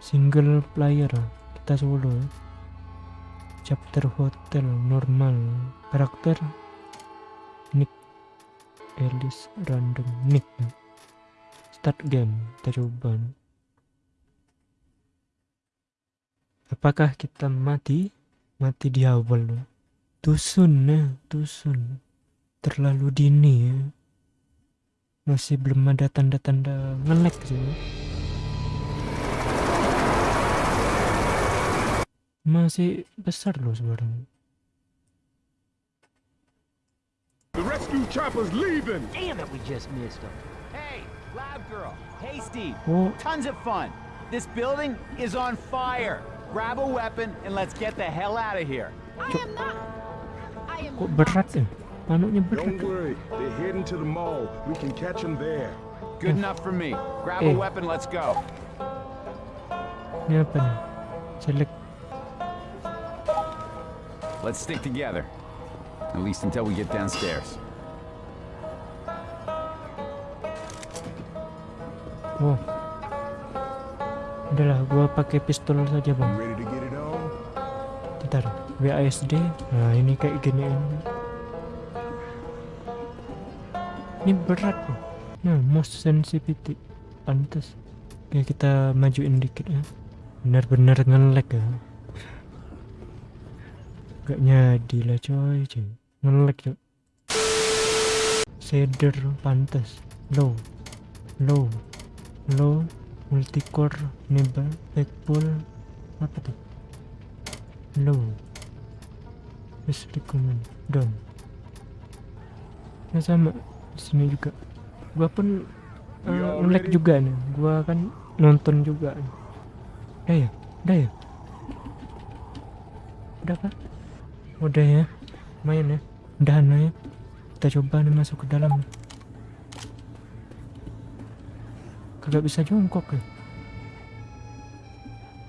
single player kita solo. Chapter hotel normal. Karakter nick Alice random nick. Start game kita coba. Apakah kita mati? Mati di awal. Tusun ya tusun terlalu dini ya masih belum ada tanda-tanda ngelek sih masih besar loh sekarang The rescue chopper's leaving. Damn it, we just missed him. Hey, Lab Girl. Hey, Steve. oh Tons of fun. This building is on fire. Grab a weapon and let's get the hell out of here. I am not. I am kok berat ya panuknya berat Don't worry, they're heading to the mall. We can catch them there. Good enough for me. Grab Eh. a weapon, let's go. ini apa nih select Let's stick together. At least until we get downstairs. oh udahlah gua pakai pistol saja bang? Bentar, WASD. Nah, ini kayak gini ini. Ini berat loh. Nah, most sensitivity. Pantas. Oke, kita majuin dikit ya. Benar-benar nge-lag ya. Gak nyadi lah coy, coy. Nge-lag coy. Shader pantas. Low. Low. Low. Multicore. Enable. Backpull. Apa tuh? low please recommend down ya sama sini juga gua pun uh, all nge-lag ready? juga nih gua kan nonton juga udah ya udah ya udah kan udah ya main ya udah ya kita coba nih masuk ke dalam kagak bisa jongkok ya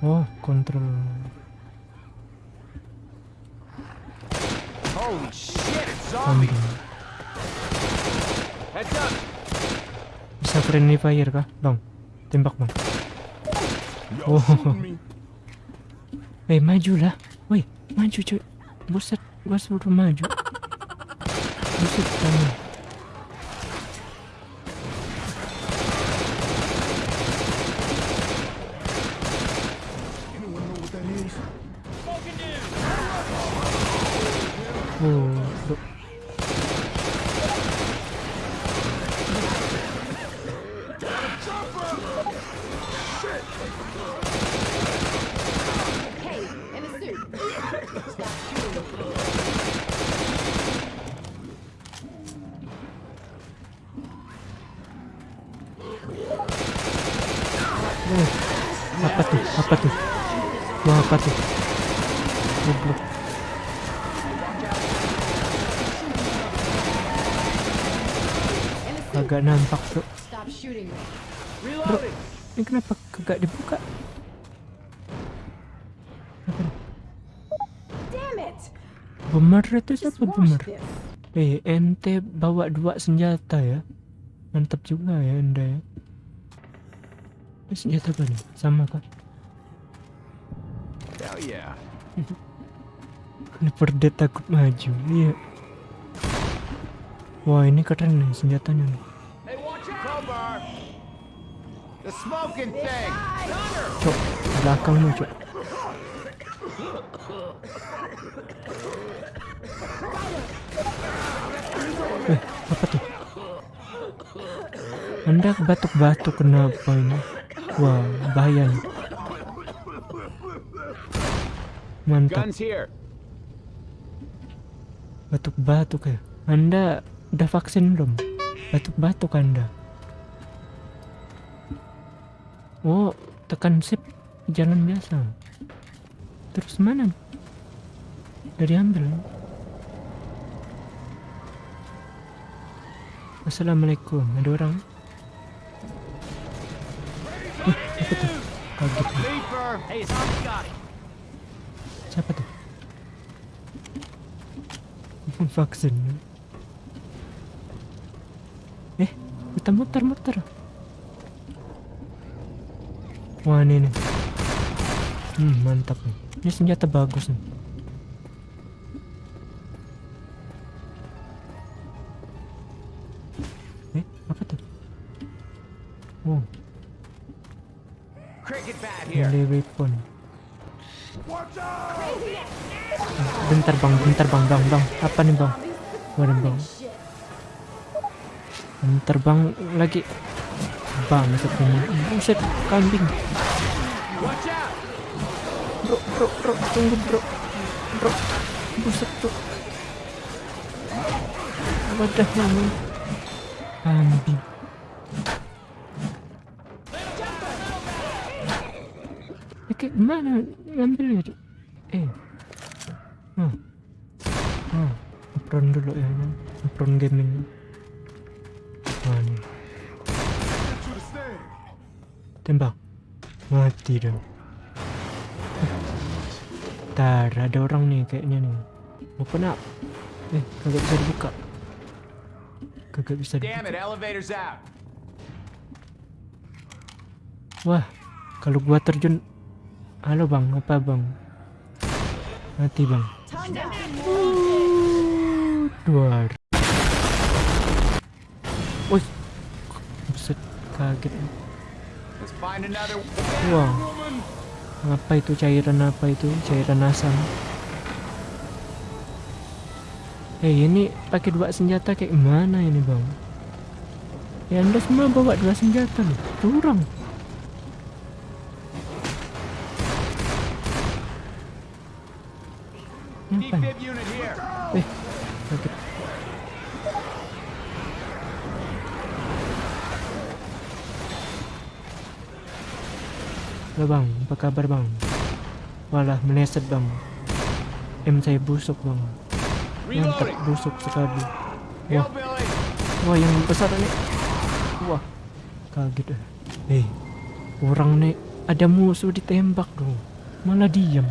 oh kontrol Holy shit, kambing Heads up! Bisa friendly fire kah? Bang, tembak bang. Oh. Eh, maju lah. Woi, maju cuy. Buset, gua suruh maju. Buset kamu. Apa tuh? Goblok. Agak nampak tuh. Bro, ini kenapa kagak dibuka? Bemer itu siapa bemer? this. Eh, ente bawa dua senjata ya. Mantap juga ya anda ya. Ini senjata apa nih? Sama kah? Yeah. Kenapa dia takut maju? Iya. Wah ini keren nih senjatanya nih. Cok, belakangmu cok. Eh, apa tuh? Anda batuk-batuk kenapa ini? Wah, bahaya nih. Mantap, batuk-batuk ya. Anda udah vaksin belum? Batuk-batuk Anda. Oh, tekan sip jalan biasa. Terus mana? Udah diambil. Assalamualaikum. Ada orang? Apa tuh? Kaget! Hey! Siapa tuh? Vaksin. Eh, muter muter muter. Wah ini nih. Hmm, mantap nih. Ini senjata bagus nih. Bentar bang, bentar bang, bang, bang. Apa nih bang? Waduh bang. Bentar bang, lagi. Bang, masuk ini. Buset, kambing. Bro, bro, bro, tunggu bro. Bro, buset bro. Wadah namun. Kambing. Ya, kayak Tembak. Mati dong. Ntar ada orang nih kayaknya nih. Open up. Eh, kagak bisa dibuka. Kagak bisa dibuka. Damn it, elevator's out. Wah, kalau gua terjun Halo bang, apa bang? Mati bang. Time down. Dua. Wih, buset, kaget. Wah, apa itu cairan apa itu? Cairan asam. Eh ini pakai dua senjata kayak gimana ini bang? Ya anda semua bawa dua senjata loh, curang. Ngapain? Defib unit here. Eh, kaget. Halo bang, apa kabar bang? Walah, meleset bang. M saya busuk bang. Mantap, busuk sekali. Wah, wah yang besar ini. Wah, kaget ah. Eh, orang nih ada musuh ditembak dong. Malah diam.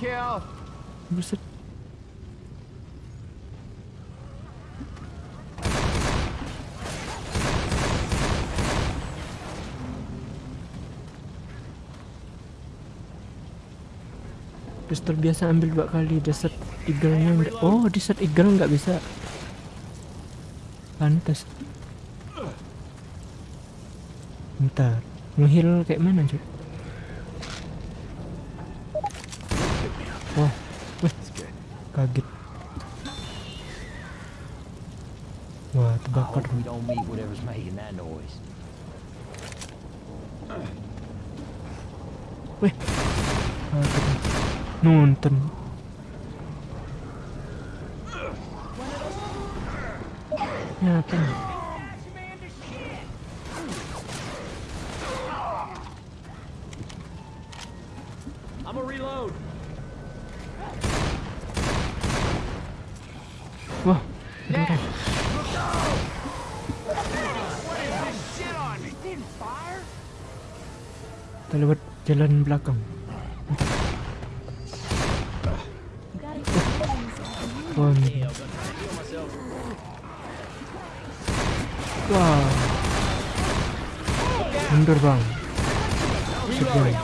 Kill. Buset. Pistol biasa ambil dua kali desert eagle-nya enggak. Oh, desert eagle nggak bisa. Pantas. Bentar. Ngeheal kayak mana, cuy? Wah, wih, kaget. Wah, terbakar. we Nonton. Nyata nih. I'm a reload. Wah, ada orang. Kita lewat jalan belakang. Mundur bang. Shoot bang.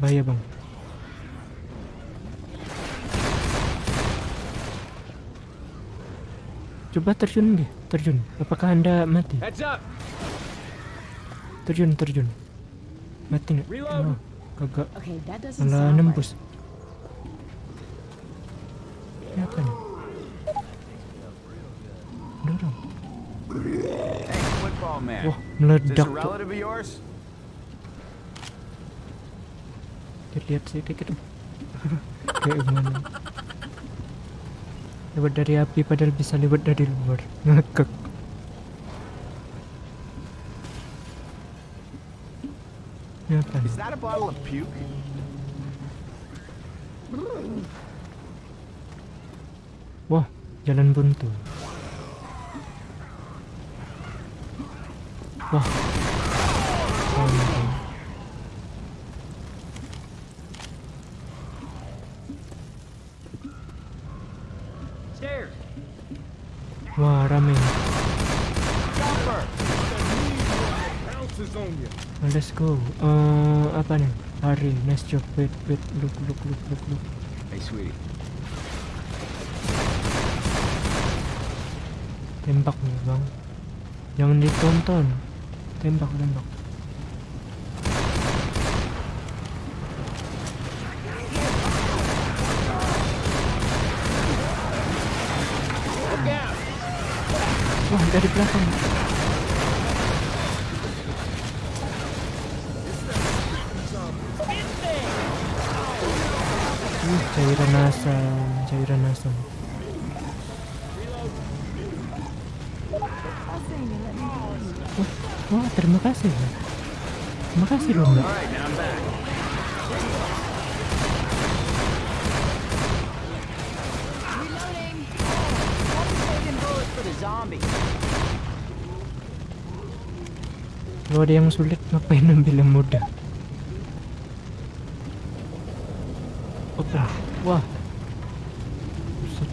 Bahaya bang. Coba terjun deh, terjun. Apakah anda mati? Terjun, terjun. Mati nggak? Oh, kagak. Okay, that doesn't Malah nembus. Ya kan? Dorong. Hey, football man. Wah, meledak tuh. relative of yours? Kita lihat sih dikit. Kayak gimana? Lewat dari api padahal bisa lewat dari luar. Ngakak. Ya kan? Is that a bottle of puke? Wah, jalan buntu. Wah. Go. Eh, apa nih? Hari, nice job. Wait, wait, look, look, look, look, look. Hey, sweetie. Tembak nih bang. Jangan ditonton. Tembak, tembak. Wah, dari belakang. Cairan asam, cairan asam. Wah, wah, terima kasih. ya. Terima kasih loh mbak. Kalau ada yang sulit, ngapain ambil yang mudah? Open. Wah. Buset.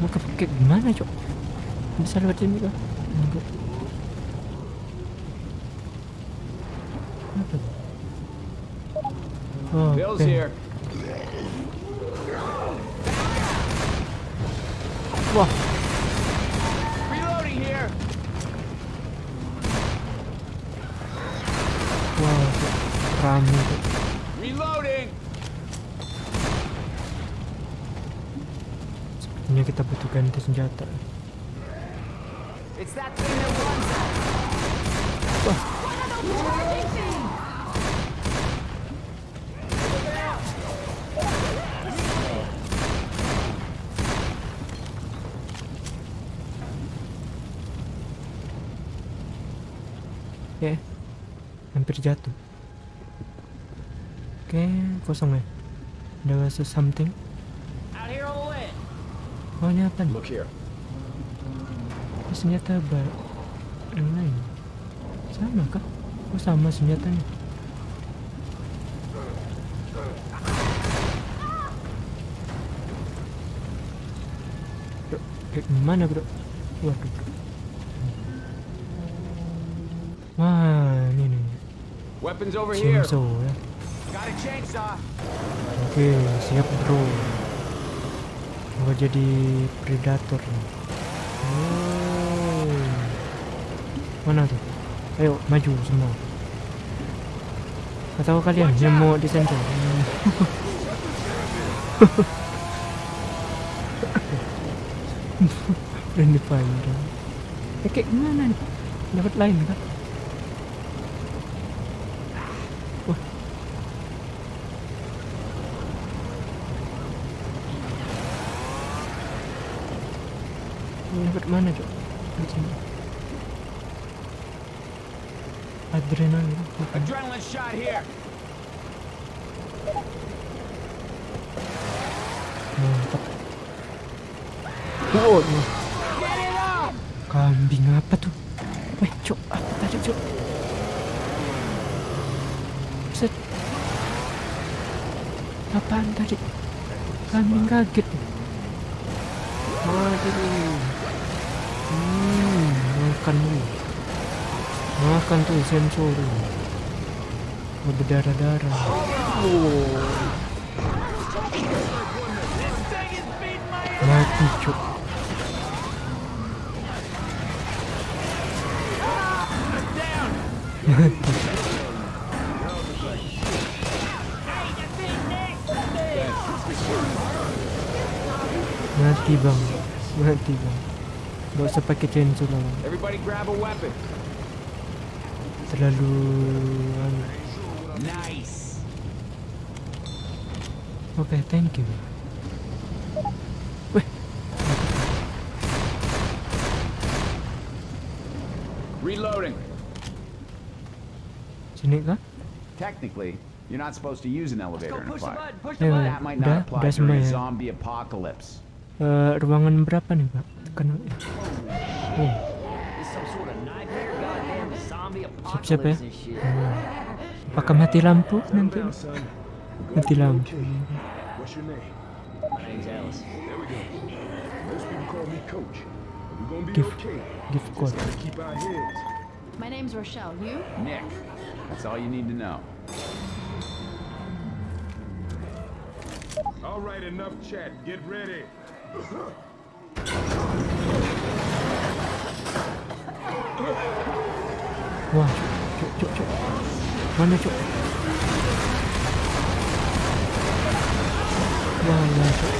Mau ke kayak gimana, Cok? Bisa lewat sini kah? Enggak. Apa? Oh, Bill's here. Wah, senjata. Out. Oke, hampir jatuh. Oke, kosong ya. Ada rasa something. Out here on the ledge. Nih? Look here. Ini senjata bar yang lain. Sama kah? Oh, sama senjatanya. Bro, gimana bro? Waduh. bro. Wah, ini nih. Weapons over here. Chainsaw ya. Oke, siap bro. Gua jadi predator nih. Oh. Mana tuh? Ayo maju semua. Atau kalian yang mau disensor? Berani panjang. Eh, kayak gimana nih? Dapat lain kan? Dapat mana cok? Sini. Adrenalin. Adrenaline shot here. Mantap. It up. kambing apa tuh? Weh, cok, apa tadi cok? Set. Apaan tadi? Kambing kaget. Waduh. Hmm, makan lu. Makan tuh sensor lu. Oh, berdarah-darah. Mati cok. Mati bang, mati bang. Gak usah pakai chainsaw lah, Bang. Everybody grab a weapon. terlalu anu. Nice. Oke, thank you. Weh, Reloading. sini kah? Technically, you're not supposed to use an elevator in a the fire. button. Push the Eh, button. That might not apply during ya. zombie apocalypse. Eh, ruangan berapa nih, Pak? Tekan. Zombie siap-siap ya. Hmm. Apakah mati lampu nanti? Mati lampu. Gift Just code. My name's Rochelle. You? Nick. That's all you need to know. All right, enough chat. Get ready. Wah, cuk, cuk, cuk. Mana cuk? Wah, ya, cuk.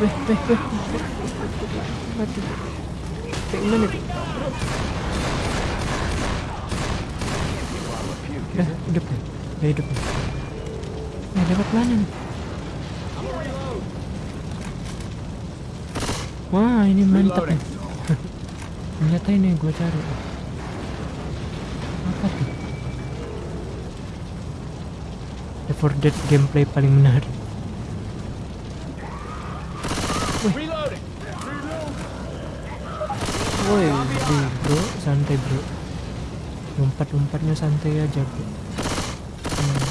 Weh, weh, weh. Yang gue cari. Apa tuh? Left 4 Dead gameplay paling menarik. Woi, bro, santai bro. Lompat-lompatnya santai aja bro. Hmm.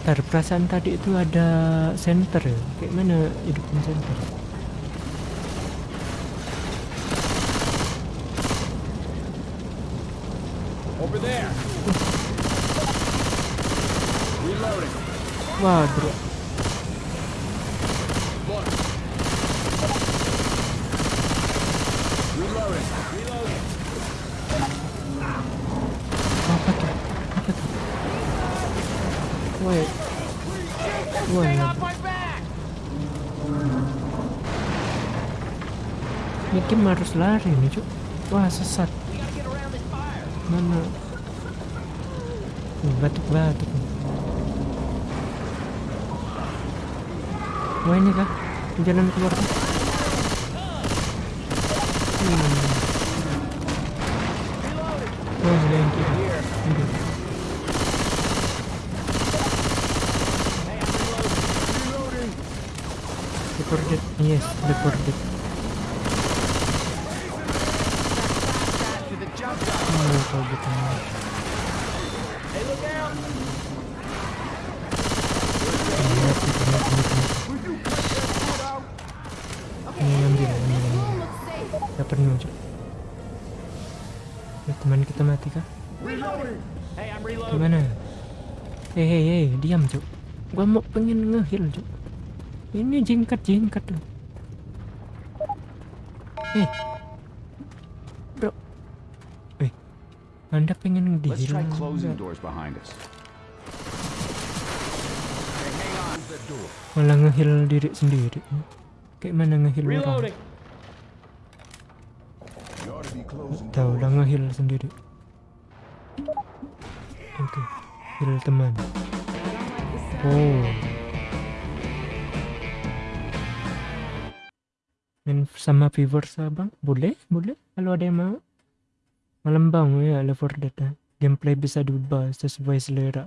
Ntar perasaan tadi itu ada center ya. Kayak mana hidupin center? Over there. Reloading. Reloading. apa tuh? Apa tuh? Game harus lari nih cuk. Wah sesat. Mana? Batuk-batuk. Wah ini kah? Jalan keluar kah? Hmm. Wah ini yang kiri. Ini. Recorded. Yes, recorded. To the jump gun. Oh, kalau gitu. Hey, look out. Lihat, lihat, lihat, lihat. Okay, Ini in ambil, here. ambil, This ambil. room looks safe. Gak penuh cuk. Ya, teman kita mati kah? Hey, I'm reloading. Gimana? Hei hei hei, diam cuk. Gua mau pengen ngehil cuk. Ini jingkat jingkat tuh. Hei, bro. Eh, anda pengen Let's dihil? try closing doors behind us. Malah ngehil diri sendiri. Kayak mana ngehil orang? Tahu lah ngehil sendiri. Heal teman. Oh. Main sama viewers abang? Boleh, boleh. Kalau ada yang mau. Malam bang ya, Left 4 Dead. ah. Gameplay bisa diubah sesuai selera.